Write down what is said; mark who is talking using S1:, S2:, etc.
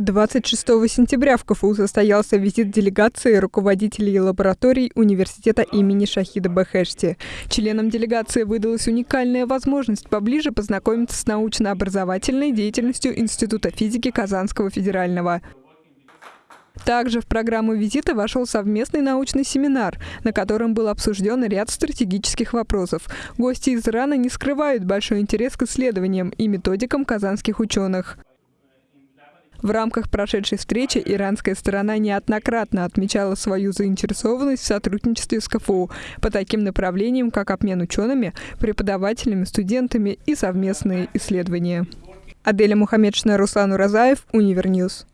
S1: 26 сентября в КФУ состоялся визит делегации руководителей лабораторий университета имени Шахида Бехешти. Членам делегации выдалась уникальная возможность поближе познакомиться с научно-образовательной деятельностью Института физики Казанского федерального. Также в программу визита вошел совместный научный семинар, на котором был обсужден ряд стратегических вопросов. Гости из Ирана не скрывают большой интерес к исследованиям и методикам казанских ученых. В рамках прошедшей встречи иранская сторона неоднократно отмечала свою заинтересованность в сотрудничестве с КФУ по таким направлениям, как обмен учеными, преподавателями, студентами и совместные исследования. Аделя Мухаммедшина, Руслан Уразаев, Univer News.